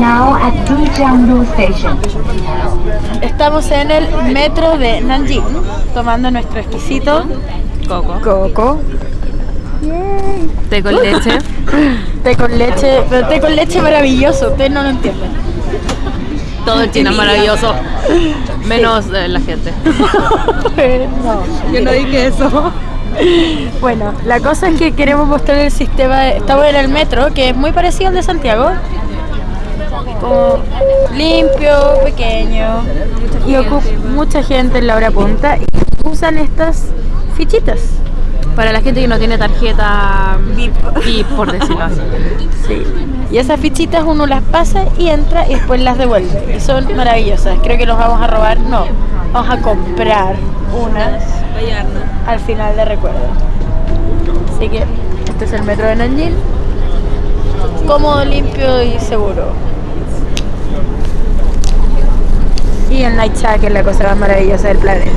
now at Station. Estamos en el metro de Nanjing, tomando nuestro exquisito Coco. coco. Té con leche. Té con leche, pero té con leche maravilloso, ustedes no lo entienden. Todo en China es maravilloso. Menos eh, la gente. no. Yo no dije eso. Bueno, la cosa es que queremos mostrar el sistema, de- estamos en el metro, que es muy parecido al de Santiago. Como limpio, pequeño, y ocupa mucha gente en la hora punta y usan estas fichitas. Para la gente que no tiene tarjeta VIP, por decirlo así. Sí. Y esas fichitas uno las pasa y entra y después las devuelve. Y son maravillosas. Creo que nos vamos a robar, no, vamos a comprar unas al final de recuerdo. Así que este es el metro de Nanjing. Cómodo, limpio y seguro. Y el Night que es la cosa más maravillosa del planeta.